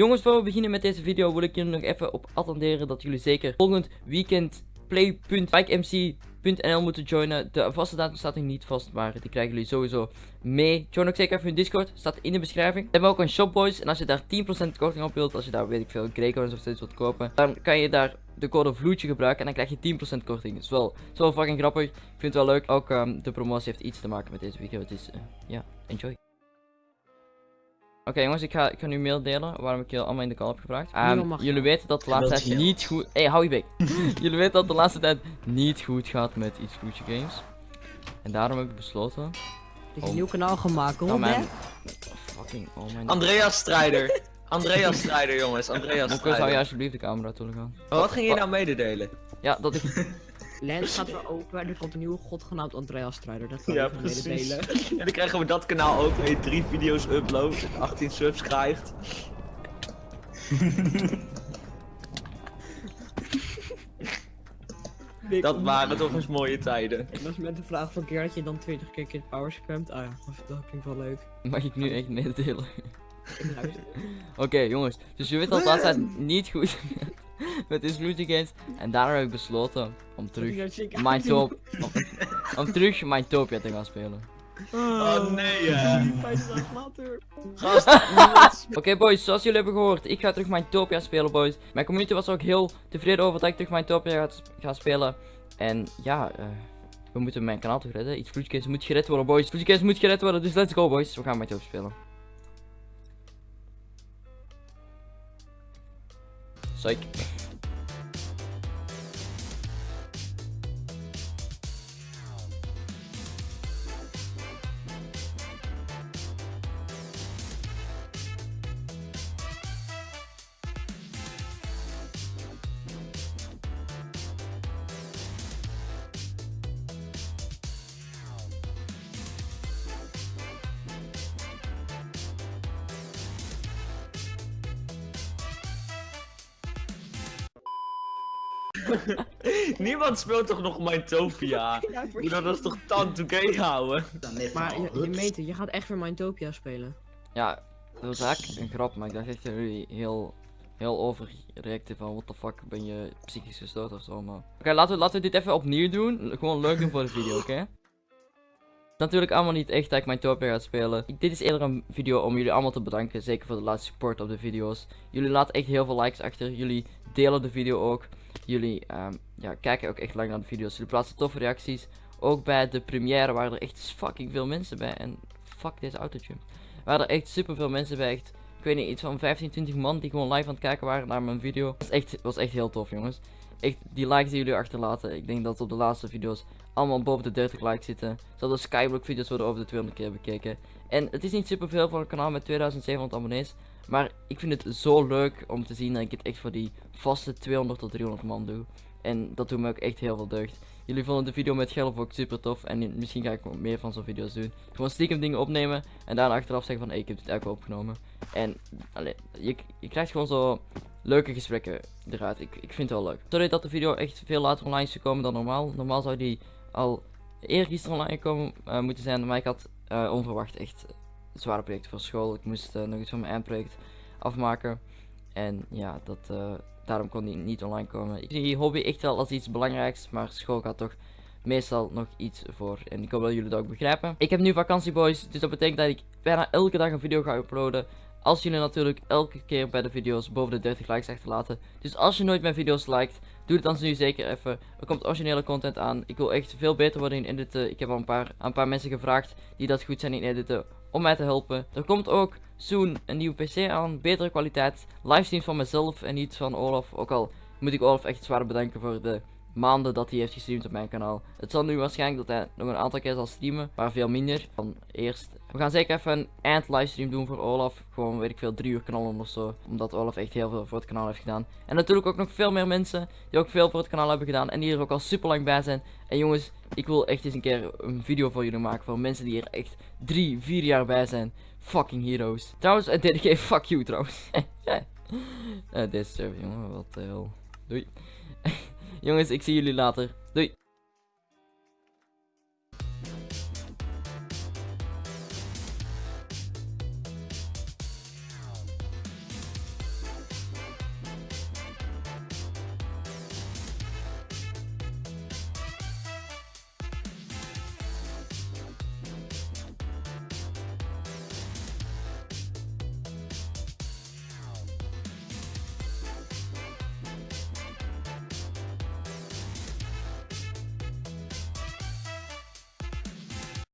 Jongens, voor we beginnen met deze video wil ik jullie nog even op attenderen dat jullie zeker volgend weekend play.bikemc.nl moeten joinen. De vaste datum staat nog niet vast, maar die krijgen jullie sowieso mee. Join ook zeker even hun Discord, staat in de beschrijving. We hebben ook een shop boys en als je daar 10% korting op wilt, als je daar weet ik veel Grecoins of zoiets wilt kopen, dan kan je daar de code vloedje gebruiken en dan krijg je 10% korting. Dat is wel, wel fucking grappig. Ik vind het wel leuk. Ook um, de promotie heeft iets te maken met deze video. Dus uh, ja, enjoy. Oké jongens, ik ga, ik ga nu mail delen waarom ik jullie allemaal in de call heb gevraagd. Um, jullie weten dat de laatste tijd niet goed... Hé, hey, hou je bek. jullie weten dat de laatste tijd niet goed gaat met iets Future Games. En daarom heb ik besloten... Is een nieuw kanaal gemaakt, hoor. Oh, man. fucking, oh mijn... Andreas Strijder. Andreas Strijder, jongens. Andreas Strijder. zou je alsjeblieft de camera toe gaan? Wat ging je nou mededelen? Ja, dat ik... Lens gaat weer open en er komt een nieuwe god genaamd Andreas Strijder. Dat kan ja, precies. En dan krijgen we dat kanaal ook mee. Drie video's upload, 18 subs krijgt. dat waren toch eens mooie tijden. Ik was met de vraag van keer dat je dan 20 keer Kid Power spamt. Ah ja, dat klinkt wel leuk. Mag ik nu echt mededelen? Oké jongens, dus je weet dat laatst niet goed met Exclusive Games. En daarom heb ik besloten om terug mijn top, om, om terug mijn Topia te gaan spelen. Oh nee, ja. Oké boys, zoals jullie hebben gehoord, ik ga terug mijn Topia spelen boys. Mijn community was ook heel tevreden over dat ik terug mijn Topia ga, spelen. En ja, uh, we moeten mijn kanaal toch redden. Iets Vloedcase moet gered worden boys. Vloedcase moet gered worden, dus let's go boys. We gaan mijn top spelen. Psych. Niemand speelt toch nog Mindtopia? Ja, dat is toch tante gay houden? Maar je, je je gaat echt weer Mindtopia spelen. Ja, dat was eigenlijk een grap, maar ik dacht echt dat jullie heel, heel overreacten van what the fuck, ben je psychisch gestoord of zo, maar... Oké, laten, we, laten we dit even opnieuw doen, gewoon leuk doen voor de video, oké? Natuurlijk allemaal niet echt dat ik mijn Topia ga spelen. Dit is eerder een video om jullie allemaal te bedanken. Zeker voor de laatste support op de video's. Jullie laten echt heel veel likes achter. Jullie delen de video ook. Jullie um, ja, kijken ook echt lang naar de video's. Jullie plaatsen toffe reacties. Ook bij de première waren er echt fucking veel mensen bij. En fuck deze autotune. Er waren er echt super veel mensen bij. Echt, ik weet niet, iets van 15, 20 man die gewoon live aan het kijken waren naar mijn video. Dat was echt, was echt heel tof jongens. Echt, die likes die jullie achterlaten. Ik denk dat op de laatste video's allemaal boven de 30 likes zitten. Zodat de Skyblock video's worden over de 200 keer bekeken. En het is niet super veel voor een kanaal met 2700 abonnees. Maar ik vind het zo leuk om te zien dat ik het echt voor die vaste 200 tot 300 man doe. En dat doet me ook echt heel veel deugd. Jullie vonden de video met Gelf ook super tof. En misschien ga ik meer van zo'n video's doen. Gewoon stiekem dingen opnemen. En daarna achteraf zeggen van ik heb dit eigenlijk opgenomen. En je, je krijgt gewoon zo leuke gesprekken eruit. Ik, ik vind het wel leuk. Sorry dat de video echt veel later online is gekomen dan normaal. Normaal zou die al eergisteren online komen uh, moeten zijn. Maar ik had uh, onverwacht echt zware project voor school. Ik moest uh, nog iets van mijn eindproject afmaken. En ja, dat, daarom kon die niet online komen. Ik zie hobby echt wel als iets belangrijks. Maar school gaat toch meestal nog iets voor. En ik hoop dat jullie dat ook begrijpen. Ik heb nu vakantie boys. Dus dat betekent dat ik bijna elke dag een video ga uploaden. Als jullie natuurlijk elke keer bij de video's boven de 30 likes achterlaten. Dus als je nooit mijn video's liked, doe het dan nu zeker even. Er komt originele content aan. Ik wil echt veel beter worden in editen. Ik heb al een paar, een paar mensen gevraagd die dat goed zijn in editen om mij te helpen. Er komt ook soon een nieuwe PC aan, betere kwaliteit. Livestreams van mezelf en niet van Olaf. Ook al moet ik Olaf echt zwaar bedanken voor de maanden dat hij heeft gestreamd op mijn kanaal. Het zal nu waarschijnlijk dat hij nog een aantal keer zal streamen, maar veel minder dan eerst. We gaan zeker even een eind livestream doen voor Olaf. Gewoon weet ik veel, drie uur knallen of zo. Omdat Olaf echt heel veel voor het kanaal heeft gedaan. En natuurlijk ook nog veel meer mensen die ook veel voor het kanaal hebben gedaan. En die er ook al super lang bij zijn. En jongens, ik wil echt eens een keer een video voor jullie maken. Voor mensen die er echt drie, vier jaar bij zijn. Fucking heroes. Trouwens, uh, DDG, fuck you trouwens. uh, deze server, jongen, wat de hel. Doei. Jongens, ik zie jullie later. Doei.